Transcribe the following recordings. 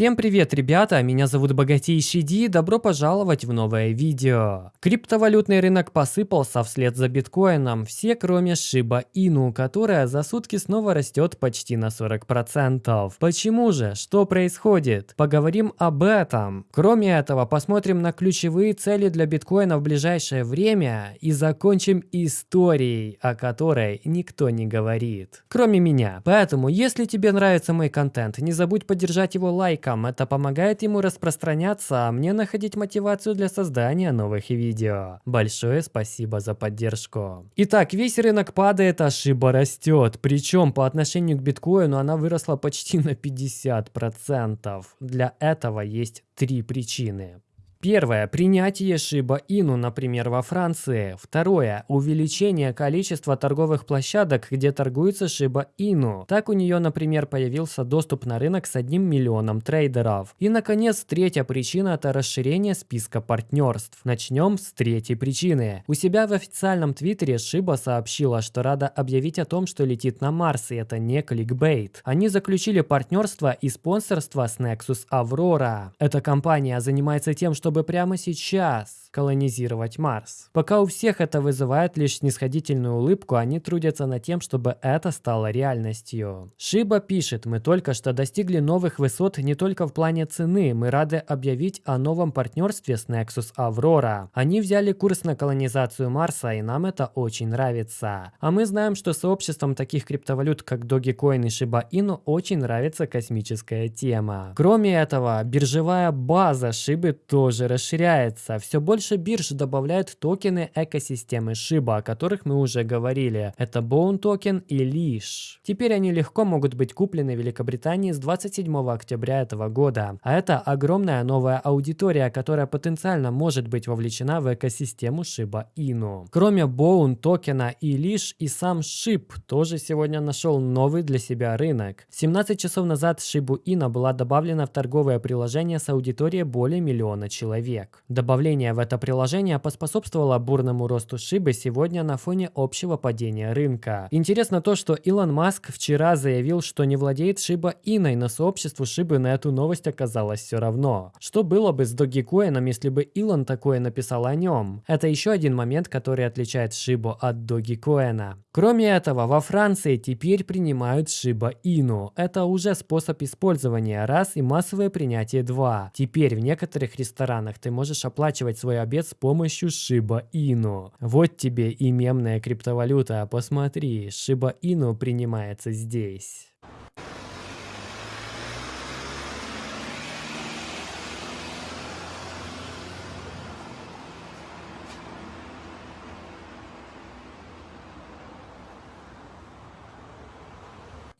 Всем привет, ребята! Меня зовут Богатейший Ди, добро пожаловать в новое видео. Криптовалютный рынок посыпался вслед за биткоином, все кроме Shiba Inu, которая за сутки снова растет почти на 40%. Почему же? Что происходит? Поговорим об этом. Кроме этого, посмотрим на ключевые цели для биткоина в ближайшее время и закончим историей, о которой никто не говорит. Кроме меня. Поэтому, если тебе нравится мой контент, не забудь поддержать его лайком лайкам. Это помогает ему распространяться, а мне находить мотивацию для создания новых видео. Большое спасибо за поддержку. Итак, весь рынок падает, а шиба растет. Причем по отношению к биткоину она выросла почти на 50%. Для этого есть три причины. Первое. Принятие Inu, например, во Франции. Второе. Увеличение количества торговых площадок, где торгуется Inu. Так у нее, например, появился доступ на рынок с одним миллионом трейдеров. И, наконец, третья причина – это расширение списка партнерств. Начнем с третьей причины. У себя в официальном твиттере Shiba сообщила, что рада объявить о том, что летит на Марс, и это не кликбейт. Они заключили партнерство и спонсорство с Nexus Aurora. Эта компания занимается тем, что чтобы прямо сейчас колонизировать Марс. Пока у всех это вызывает лишь снисходительную улыбку, они трудятся над тем, чтобы это стало реальностью. Шиба пишет, мы только что достигли новых высот не только в плане цены, мы рады объявить о новом партнерстве с Nexus Aurora. Они взяли курс на колонизацию Марса, и нам это очень нравится. А мы знаем, что сообществом таких криптовалют, как Dogecoin и Shiba Inu, очень нравится космическая тема. Кроме этого, биржевая база Шибы тоже расширяется. Все больше больше бирж добавляют токены экосистемы Shiba, о которых мы уже говорили. Это Bone токен и Leash. Теперь они легко могут быть куплены в Великобритании с 27 октября этого года. А это огромная новая аудитория, которая потенциально может быть вовлечена в экосистему Shiba Inu. Кроме Bone токена и Leash и сам SHIB тоже сегодня нашел новый для себя рынок. 17 часов назад Shibu Inu была добавлена в торговое приложение с аудиторией более миллиона человек. Добавление в это это приложение поспособствовало бурному росту Шибы сегодня на фоне общего падения рынка. Интересно то, что Илон Маск вчера заявил, что не владеет Шиба Иной, но сообществу Шибы на эту новость оказалось все равно. Что было бы с Dogecoin, если бы Илон такое написал о нем? Это еще один момент, который отличает Шибу от Dogecoin. Кроме этого, во Франции теперь принимают Shiba Inu. Это уже способ использования раз и массовое принятие два. Теперь в некоторых ресторанах ты можешь оплачивать свой обед с помощью Shiba Inu. Вот тебе и мемная криптовалюта. Посмотри, Shiba Inu принимается здесь.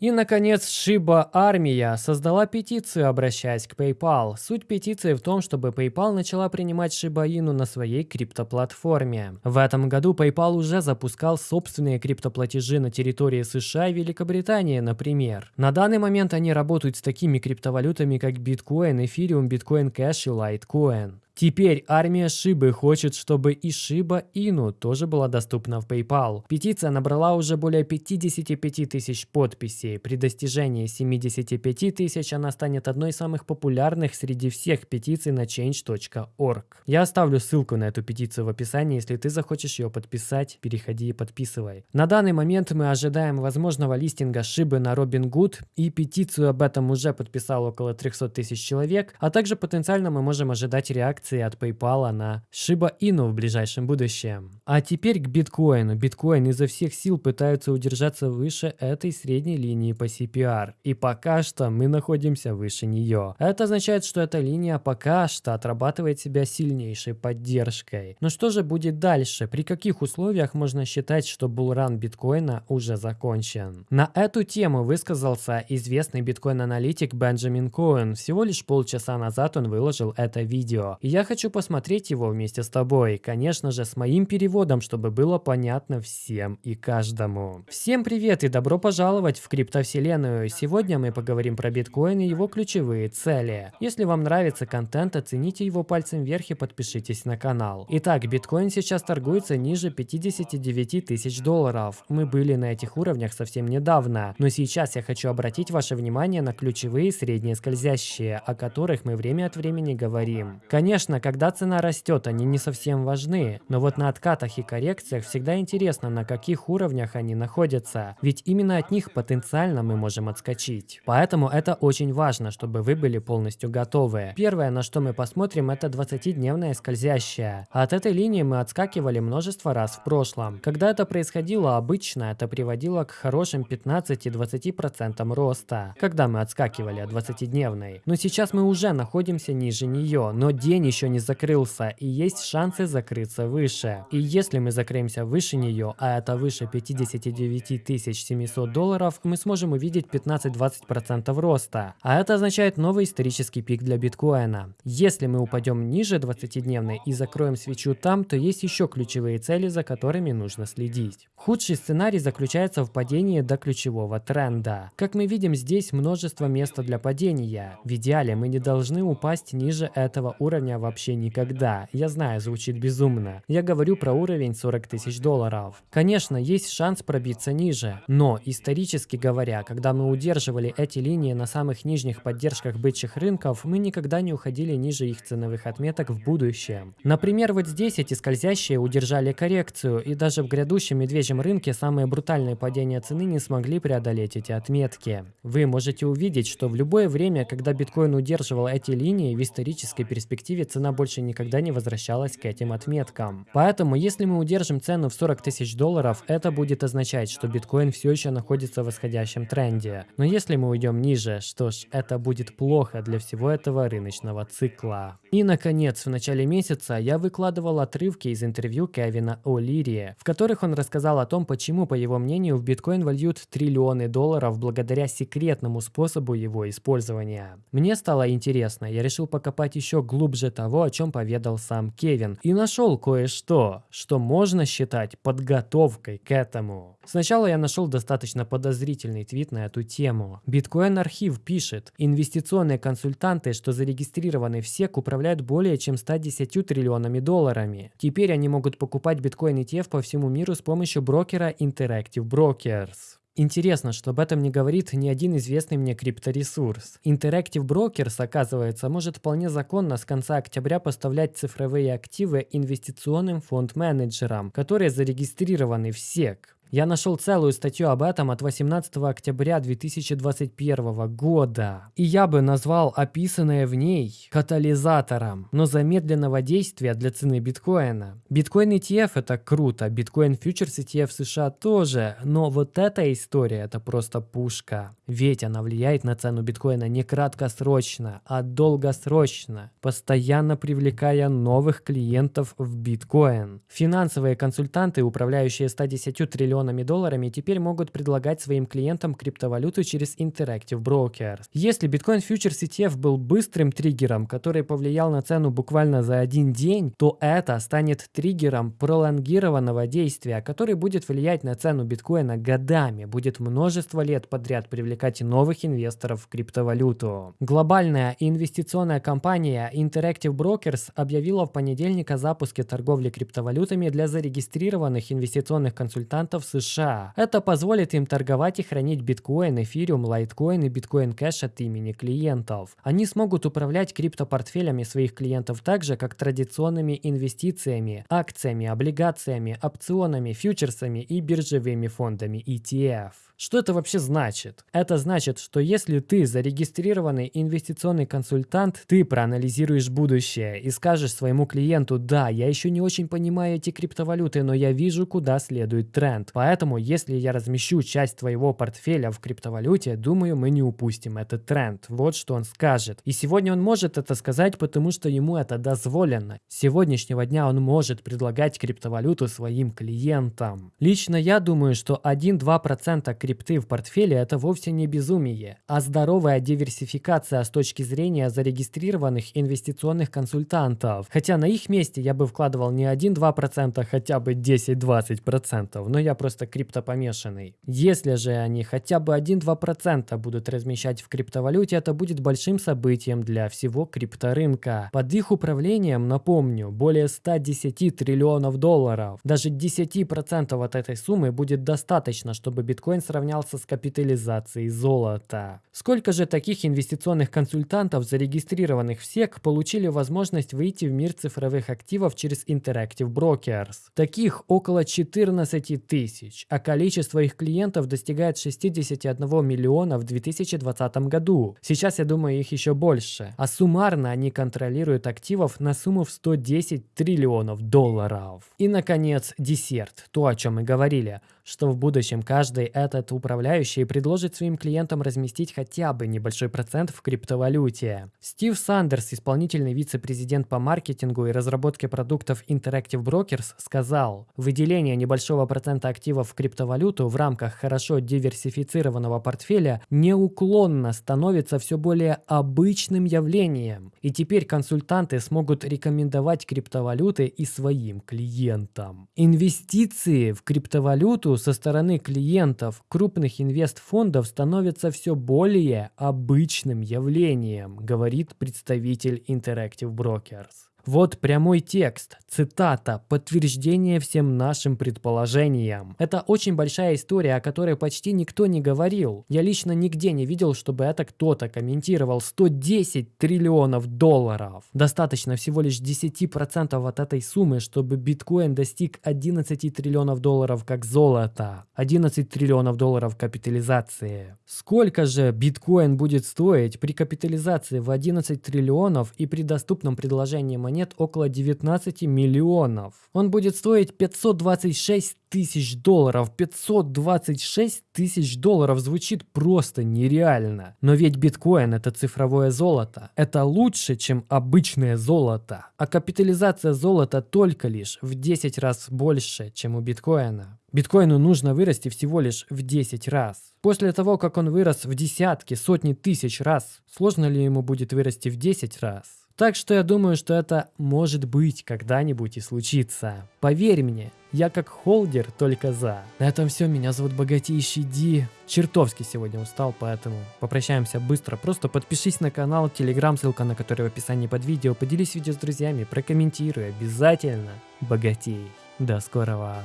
И, наконец, Shiba Армия создала петицию, обращаясь к PayPal. Суть петиции в том, чтобы PayPal начала принимать Inu на своей криптоплатформе. В этом году PayPal уже запускал собственные криптоплатежи на территории США и Великобритании, например. На данный момент они работают с такими криптовалютами, как Bitcoin, Ethereum, Bitcoin Cash и Litecoin. Теперь армия Шибы хочет, чтобы и Шиба Ину тоже была доступна в PayPal. Петиция набрала уже более 55 тысяч подписей. При достижении 75 тысяч она станет одной из самых популярных среди всех петиций на change.org. Я оставлю ссылку на эту петицию в описании, если ты захочешь ее подписать, переходи и подписывай. На данный момент мы ожидаем возможного листинга Шибы на Robinhood и петицию об этом уже подписал около 300 тысяч человек, а также потенциально мы можем ожидать реакции акции от PayPal на Shiba Inu в ближайшем будущем. А теперь к биткоину. Биткоин изо всех сил пытаются удержаться выше этой средней линии по CPR. И пока что мы находимся выше нее. Это означает, что эта линия пока что отрабатывает себя сильнейшей поддержкой. Но что же будет дальше? При каких условиях можно считать, что булран биткоина уже закончен? На эту тему высказался известный биткоин-аналитик Бенджамин Коэн. Всего лишь полчаса назад он выложил это видео. И я я хочу посмотреть его вместе с тобой, конечно же, с моим переводом, чтобы было понятно всем и каждому. Всем привет и добро пожаловать в криптовселенную. Сегодня мы поговорим про биткоин и его ключевые цели. Если вам нравится контент, оцените его пальцем вверх и подпишитесь на канал. Итак, биткоин сейчас торгуется ниже 59 тысяч долларов. Мы были на этих уровнях совсем недавно, но сейчас я хочу обратить ваше внимание на ключевые средние скользящие, о которых мы время от времени говорим. Конечно, когда цена растет, они не совсем важны, но вот на откатах и коррекциях всегда интересно, на каких уровнях они находятся, ведь именно от них потенциально мы можем отскочить. Поэтому это очень важно, чтобы вы были полностью готовы. Первое, на что мы посмотрим, это 20-дневная скользящая. От этой линии мы отскакивали множество раз в прошлом. Когда это происходило, обычно это приводило к хорошим 15-20% роста, когда мы отскакивали от 20-дневной. Но сейчас мы уже находимся ниже нее, но день еще не закрылся и есть шансы закрыться выше. И если мы закроемся выше нее, а это выше 59 700 долларов, мы сможем увидеть 15-20% роста. А это означает новый исторический пик для биткоина. Если мы упадем ниже 20-дневной и закроем свечу там, то есть еще ключевые цели, за которыми нужно следить. Худший сценарий заключается в падении до ключевого тренда. Как мы видим, здесь множество места для падения. В идеале мы не должны упасть ниже этого уровня вообще никогда. Я знаю, звучит безумно. Я говорю про уровень 40 тысяч долларов. Конечно, есть шанс пробиться ниже, но исторически говоря, когда мы удерживали эти линии на самых нижних поддержках бычьих рынков, мы никогда не уходили ниже их ценовых отметок в будущем. Например, вот здесь эти скользящие удержали коррекцию, и даже в грядущем медвежьем рынке самые брутальные падения цены не смогли преодолеть эти отметки. Вы можете увидеть, что в любое время, когда биткоин удерживал эти линии, в исторической перспективе цена больше никогда не возвращалась к этим отметкам. Поэтому, если мы удержим цену в 40 тысяч долларов, это будет означать, что биткоин все еще находится в восходящем тренде. Но если мы уйдем ниже, что ж, это будет плохо для всего этого рыночного цикла. И, наконец, в начале месяца я выкладывал отрывки из интервью Кевина О'Лири, в которых он рассказал о том, почему, по его мнению, в биткоин вольют триллионы долларов благодаря секретному способу его использования. Мне стало интересно, я решил покопать еще глубже того, о чем поведал сам Кевин, и нашел кое-что, что можно считать подготовкой к этому. Сначала я нашел достаточно подозрительный твит на эту тему. Биткоин Архив пишет, инвестиционные консультанты, что зарегистрированы в SEC, управляют более чем 110 триллионами долларами. Теперь они могут покупать биткоин ETF по всему миру с помощью брокера Interactive Brokers. Интересно, что об этом не говорит ни один известный мне крипторесурс. Interactive Brokers, оказывается, может вполне законно с конца октября поставлять цифровые активы инвестиционным фонд-менеджерам, которые зарегистрированы в SEC. Я нашел целую статью об этом от 18 октября 2021 года. И я бы назвал описанное в ней катализатором, но замедленного действия для цены биткоина. Биткоин ETF это круто, биткоин фьючерс ETF США тоже, но вот эта история это просто пушка. Ведь она влияет на цену биткоина не краткосрочно, а долгосрочно, постоянно привлекая новых клиентов в биткоин. Финансовые консультанты, управляющие 110 триллионами миллионами долларами теперь могут предлагать своим клиентам криптовалюту через Interactive Brokers. Если Bitcoin Futures ETF был быстрым триггером, который повлиял на цену буквально за один день, то это станет триггером пролонгированного действия, который будет влиять на цену биткоина годами, будет множество лет подряд привлекать новых инвесторов в криптовалюту. Глобальная инвестиционная компания Interactive Brokers объявила в понедельник о запуске торговли криптовалютами для зарегистрированных инвестиционных консультантов США. Это позволит им торговать и хранить биткоин, эфириум, лайткоин и биткоин кэш от имени клиентов. Они смогут управлять криптопортфелями своих клиентов так же, как традиционными инвестициями, акциями, облигациями, опционами, фьючерсами и биржевыми фондами ETF. Что это вообще значит? Это значит, что если ты зарегистрированный инвестиционный консультант, ты проанализируешь будущее и скажешь своему клиенту, да, я еще не очень понимаю эти криптовалюты, но я вижу, куда следует тренд. Поэтому, если я размещу часть твоего портфеля в криптовалюте, думаю, мы не упустим этот тренд. Вот что он скажет. И сегодня он может это сказать, потому что ему это дозволено. С сегодняшнего дня он может предлагать криптовалюту своим клиентам. Лично я думаю, что 1-2% криптовалюты крипты в портфеле это вовсе не безумие, а здоровая диверсификация с точки зрения зарегистрированных инвестиционных консультантов. Хотя на их месте я бы вкладывал не 1-2%, а хотя бы 10-20%, но я просто криптопомешанный. Если же они хотя бы 1-2% будут размещать в криптовалюте, это будет большим событием для всего крипторынка. Под их управлением, напомню, более 110 триллионов долларов. Даже 10% от этой суммы будет достаточно, чтобы биткоин сравнялся с капитализацией золота. Сколько же таких инвестиционных консультантов, зарегистрированных в SEC, получили возможность выйти в мир цифровых активов через Interactive Brokers? Таких около 14 тысяч, а количество их клиентов достигает 61 миллиона в 2020 году. Сейчас, я думаю, их еще больше. А суммарно они контролируют активов на сумму в 110 триллионов долларов. И, наконец, десерт. То, о чем мы говорили что в будущем каждый этот управляющий предложит своим клиентам разместить хотя бы небольшой процент в криптовалюте. Стив Сандерс, исполнительный вице-президент по маркетингу и разработке продуктов Interactive Brokers, сказал, выделение небольшого процента активов в криптовалюту в рамках хорошо диверсифицированного портфеля неуклонно становится все более обычным явлением. И теперь консультанты смогут рекомендовать криптовалюты и своим клиентам. Инвестиции в криптовалюту со стороны клиентов крупных инвестфондов становится все более обычным явлением, говорит представитель Interactive Brokers. Вот прямой текст, цитата, подтверждение всем нашим предположениям. Это очень большая история, о которой почти никто не говорил. Я лично нигде не видел, чтобы это кто-то комментировал. 110 триллионов долларов. Достаточно всего лишь 10% от этой суммы, чтобы биткоин достиг 11 триллионов долларов как золото. 11 триллионов долларов капитализации. Сколько же биткоин будет стоить при капитализации в 11 триллионов и при доступном предложении монет около 19 миллионов. Он будет стоить 526 тысяч долларов. 526 тысяч долларов звучит просто нереально. Но ведь биткоин это цифровое золото. Это лучше, чем обычное золото. А капитализация золота только лишь в 10 раз больше, чем у биткоина. Биткоину нужно вырасти всего лишь в 10 раз. После того, как он вырос в десятки, сотни тысяч раз, сложно ли ему будет вырасти в 10 раз? Так что я думаю, что это может быть когда-нибудь и случится. Поверь мне, я как холдер только за. На этом все, меня зовут Богатейший Ди. Чертовски сегодня устал, поэтому попрощаемся быстро. Просто подпишись на канал, телеграм, ссылка на который в описании под видео. Поделись видео с друзьями, прокомментируй обязательно. Богатей. До скорого.